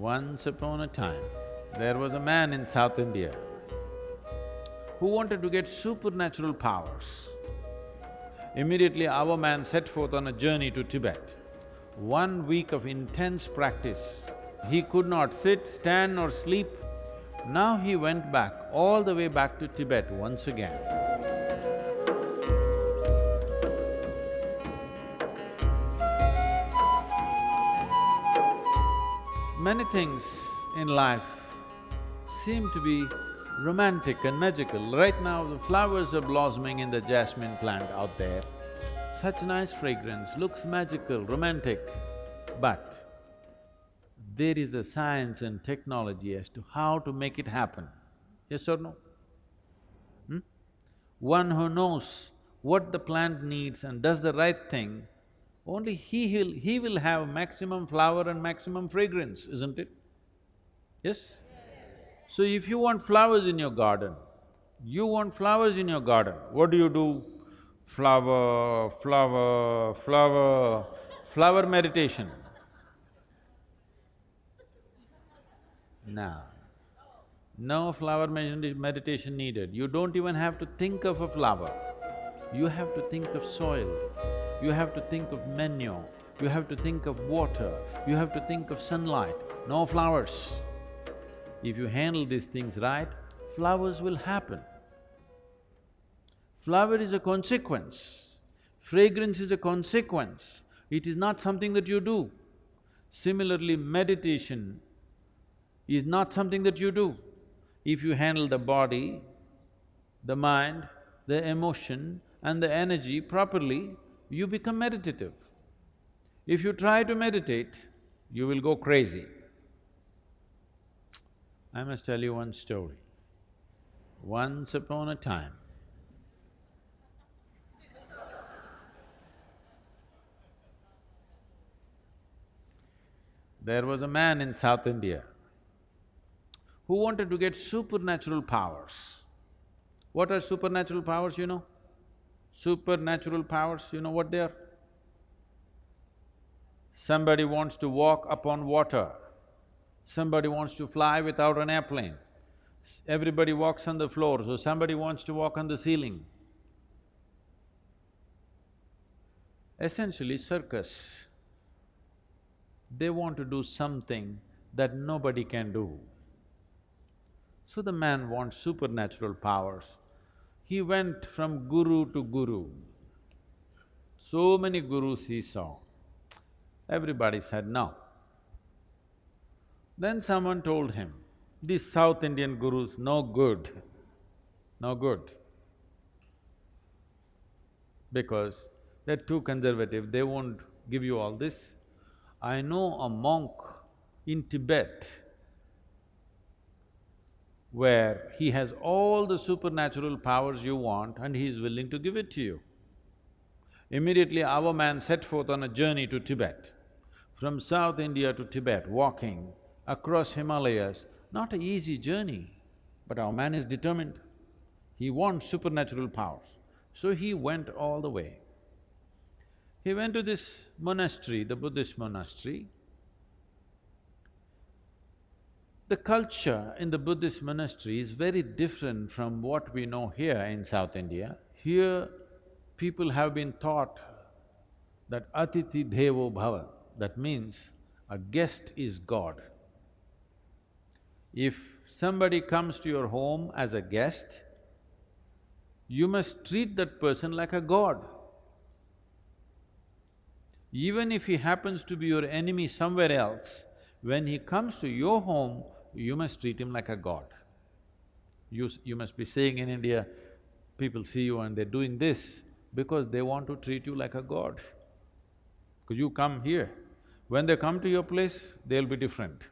Once upon a time, there was a man in South India who wanted to get supernatural powers. Immediately our man set forth on a journey to Tibet. One week of intense practice, he could not sit, stand or sleep. Now he went back, all the way back to Tibet once again. Many things in life seem to be romantic and magical. Right now, the flowers are blossoming in the jasmine plant out there. Such nice fragrance, looks magical, romantic, but there is a science and technology as to how to make it happen. Yes or no? Hmm? One who knows what the plant needs and does the right thing, only he will… he will have maximum flower and maximum fragrance, isn't it? Yes? So if you want flowers in your garden, you want flowers in your garden, what do you do? Flower, flower, flower, flower meditation. No, no flower med meditation needed. You don't even have to think of a flower. You have to think of soil, you have to think of manure, you have to think of water, you have to think of sunlight, no flowers. If you handle these things right, flowers will happen. Flower is a consequence, fragrance is a consequence, it is not something that you do. Similarly, meditation is not something that you do. If you handle the body, the mind, the emotion and the energy properly, you become meditative. If you try to meditate, you will go crazy. I must tell you one story. Once upon a time, there was a man in South India who wanted to get supernatural powers. What are supernatural powers, you know? Supernatural powers, you know what they are? Somebody wants to walk upon water, somebody wants to fly without an airplane, everybody walks on the floor, so somebody wants to walk on the ceiling. Essentially, circus, they want to do something that nobody can do. So the man wants supernatural powers. He went from guru to guru. So many gurus he saw. Everybody said no. Then someone told him, these South Indian gurus, no good, no good. Because they're too conservative, they won't give you all this. I know a monk in Tibet where he has all the supernatural powers you want and he is willing to give it to you. Immediately our man set forth on a journey to Tibet. From South India to Tibet, walking across Himalayas, not an easy journey, but our man is determined. He wants supernatural powers. So he went all the way. He went to this monastery, the Buddhist monastery. The culture in the Buddhist monastery is very different from what we know here in South India. Here, people have been taught that atiti devo bhava, that means a guest is God. If somebody comes to your home as a guest, you must treat that person like a god. Even if he happens to be your enemy somewhere else, when he comes to your home, you must treat him like a god. You, you must be saying in India, people see you and they're doing this because they want to treat you like a god. Because you come here, when they come to your place, they'll be different.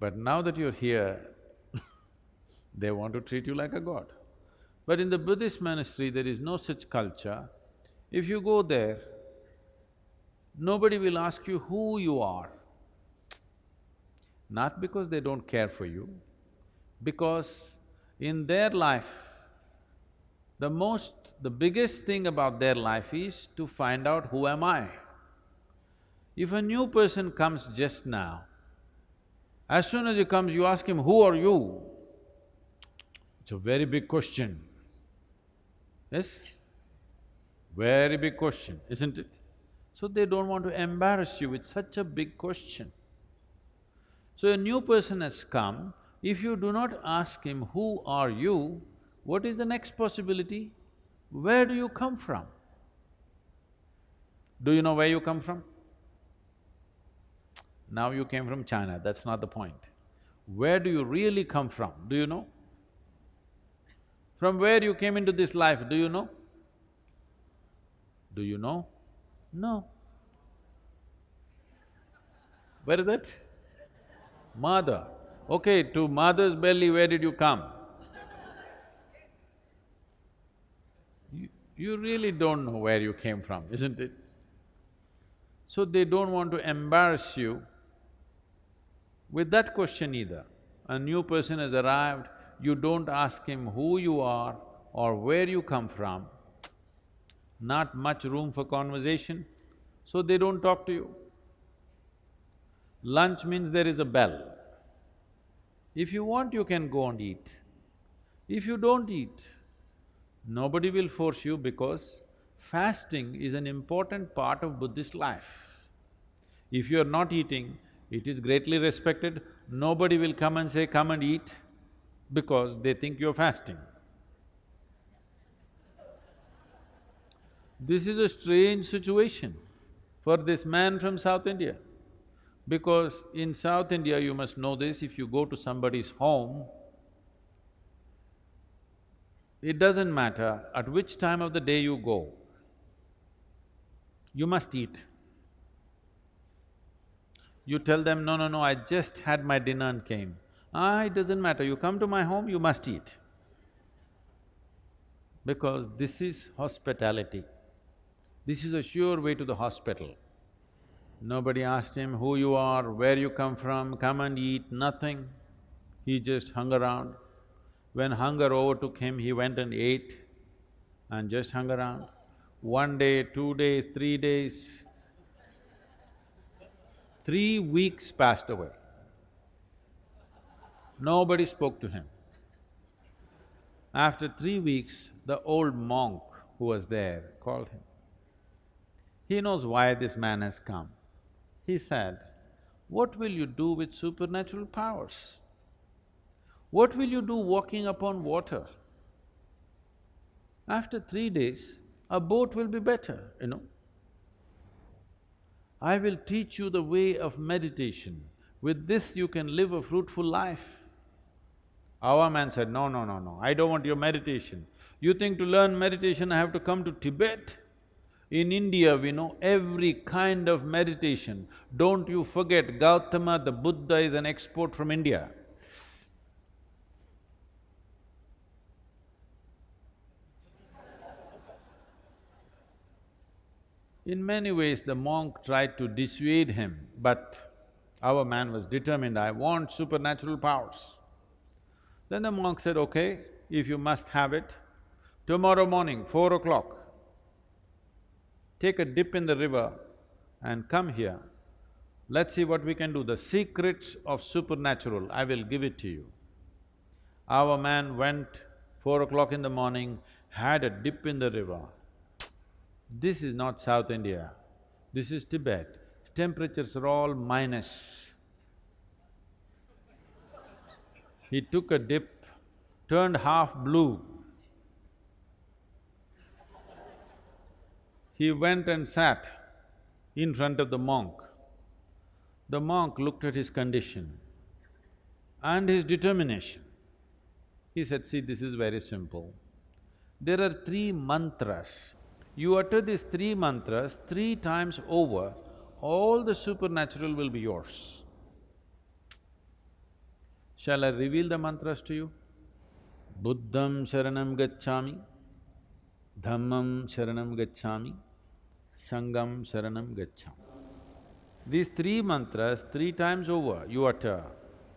But now that you're here, they want to treat you like a god. But in the Buddhist monastery, there is no such culture. If you go there, nobody will ask you who you are. Not because they don't care for you, because in their life, the most… the biggest thing about their life is to find out who am I. If a new person comes just now, As soon as he comes, you ask him, who are you? It's a very big question. Yes? Very big question, isn't it? So they don't want to embarrass you with such a big question. So a new person has come, if you do not ask him, who are you, what is the next possibility? Where do you come from? Do you know where you come from? Now you came from China, that's not the point. Where do you really come from, do you know? From where you came into this life, do you know? Do you know? No. Where is that? Mother. Okay, to mother's belly, where did you come? You, you really don't know where you came from, isn't it? So they don't want to embarrass you with that question either. A new person has arrived, you don't ask him who you are or where you come from, not much room for conversation, so they don't talk to you. Lunch means there is a bell. If you want, you can go and eat. If you don't eat, nobody will force you because fasting is an important part of Buddhist life. If you are not eating, it is greatly respected, nobody will come and say, come and eat because they think you're fasting. This is a strange situation for this man from South India. Because in South India, you must know this, if you go to somebody's home, it doesn't matter at which time of the day you go, you must eat. You tell them, no, no, no, I just had my dinner and came. Ah, it doesn't matter, you come to my home, you must eat. Because this is hospitality. This is a sure way to the hospital. Nobody asked him who you are, where you come from, come and eat, nothing. He just hung around. When hunger overtook him, he went and ate and just hung around. One day, two days, three days, three weeks passed away. Nobody spoke to him. After three weeks, the old monk who was there called him. He knows why this man has come. He said, what will you do with supernatural powers? What will you do walking upon water? After three days, a boat will be better, you know. I will teach you the way of meditation. With this you can live a fruitful life. Our man said, no, no, no, no, I don't want your meditation. You think to learn meditation I have to come to Tibet? In India, we know every kind of meditation. Don't you forget, Gautama, the Buddha is an export from India. In many ways, the monk tried to dissuade him, but our man was determined, I want supernatural powers. Then the monk said, okay, if you must have it, tomorrow morning, four o'clock, take a dip in the river and come here. Let's see what we can do. The secrets of supernatural, I will give it to you. Our man went four o'clock in the morning, had a dip in the river. This is not South India, this is Tibet. Temperatures are all minus. He took a dip, turned half blue, He went and sat in front of the monk. The monk looked at his condition and his determination. He said, see, this is very simple. There are three mantras. You utter these three mantras three times over, all the supernatural will be yours. Shall I reveal the mantras to you? Buddham Sharanam Gacchami, Dhammam Sharanam Gacchami, Sangam Saranam Gaccham. These three mantras, three times over you utter,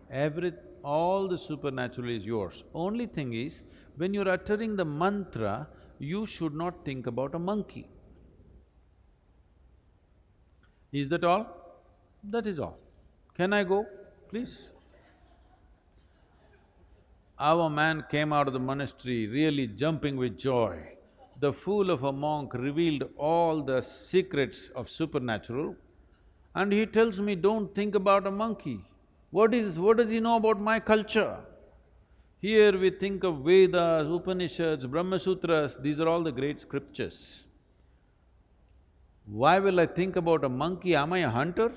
every… all the supernatural is yours. Only thing is, when you're uttering the mantra, you should not think about a monkey. Is that all? That is all. Can I go, please? our man came out of the monastery really jumping with joy. The fool of a monk revealed all the secrets of supernatural and he tells me, don't think about a monkey. What is… what does he know about my culture? Here we think of Vedas, Upanishads, Brahma Sutras, these are all the great scriptures. Why will I think about a monkey? Am I a hunter?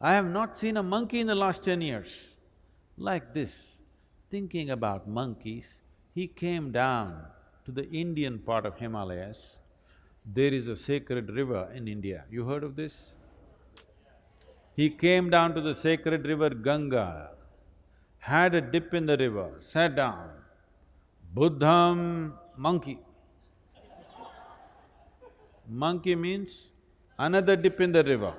I have not seen a monkey in the last ten years. Like this, thinking about monkeys, he came down to the Indian part of Himalayas. There is a sacred river in India. You heard of this? He came down to the sacred river Ganga had a dip in the river, sat down, Buddham monkey. Monkey means another dip in the river.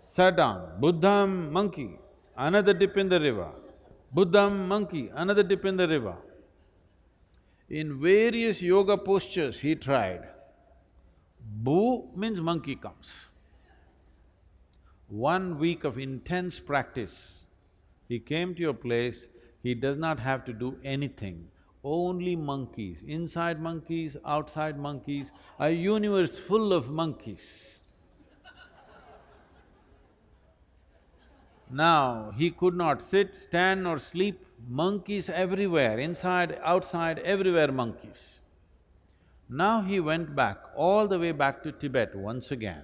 Sat down, Buddham monkey, another dip in the river. Buddham monkey, another dip in the river. In various yoga postures he tried. Boo means monkey comes. One week of intense practice, he came to your place, he does not have to do anything. Only monkeys, inside monkeys, outside monkeys, a universe full of monkeys. Now, he could not sit, stand or sleep, monkeys everywhere, inside, outside, everywhere monkeys. Now he went back, all the way back to Tibet once again.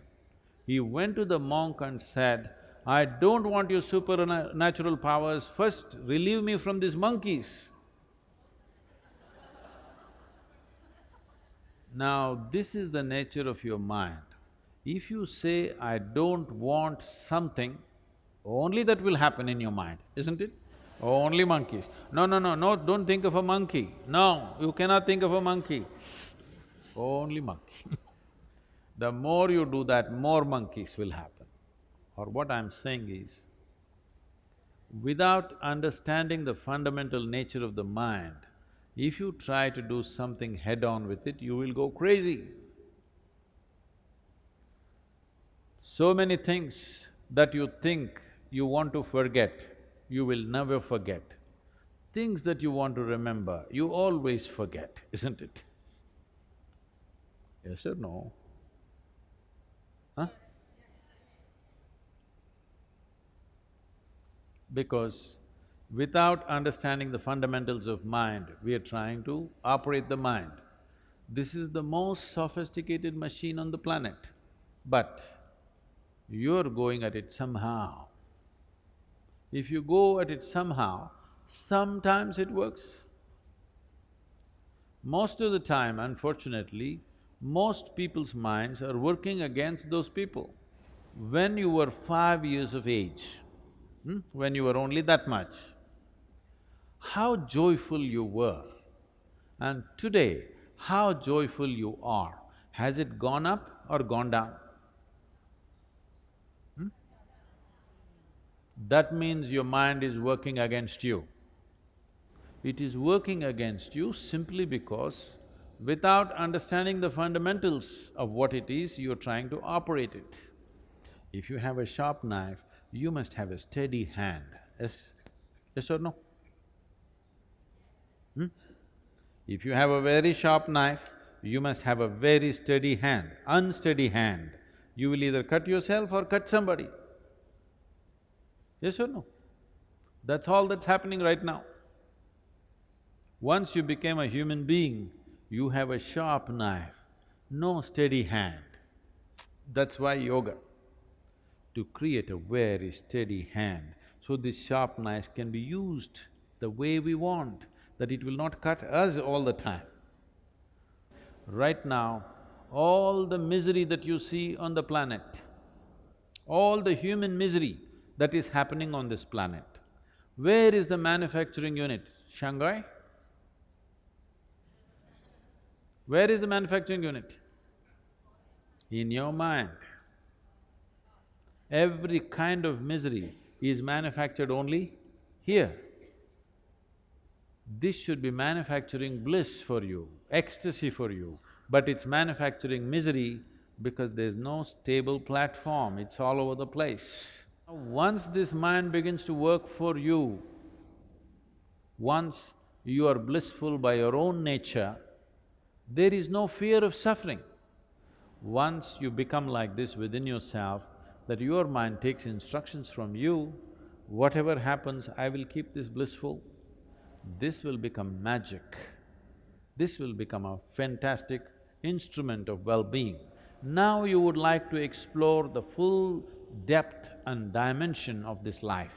He went to the monk and said, I don't want your supernatural powers, first relieve me from these monkeys. Now, this is the nature of your mind. If you say, I don't want something, only that will happen in your mind, isn't it? Only monkeys. No, no, no, no, don't think of a monkey. No, you cannot think of a monkey. Only monkey. the more you do that, more monkeys will happen or what I'm saying is, without understanding the fundamental nature of the mind, if you try to do something head-on with it, you will go crazy. So many things that you think you want to forget, you will never forget. Things that you want to remember, you always forget, isn't it? Yes or no? Huh? because without understanding the fundamentals of mind, we are trying to operate the mind. This is the most sophisticated machine on the planet, but you're going at it somehow. If you go at it somehow, sometimes it works. Most of the time, unfortunately, most people's minds are working against those people. When you were five years of age, hmm, when you were only that much, how joyful you were. And today, how joyful you are. Has it gone up or gone down? That means your mind is working against you. It is working against you simply because without understanding the fundamentals of what it is, you're trying to operate it. If you have a sharp knife, you must have a steady hand, yes? Yes or no? Hmm? If you have a very sharp knife, you must have a very steady hand. Unsteady hand, you will either cut yourself or cut somebody. Yes or no? That's all that's happening right now. Once you became a human being, you have a sharp knife, no steady hand. That's why yoga to create a very steady hand, so this sharp knife can be used the way we want, that it will not cut us all the time. Right now, all the misery that you see on the planet, all the human misery that is happening on this planet, where is the manufacturing unit? Shanghai? Where is the manufacturing unit? In your mind. Every kind of misery is manufactured only here. This should be manufacturing bliss for you, ecstasy for you, but it's manufacturing misery because there's no stable platform, it's all over the place. Once this mind begins to work for you, Once you are blissful by your own nature, there is no fear of suffering. Once you become like this within yourself, that your mind takes instructions from you, whatever happens, I will keep this blissful, this will become magic. This will become a fantastic instrument of well-being. Now you would like to explore the full depth and dimension of this life.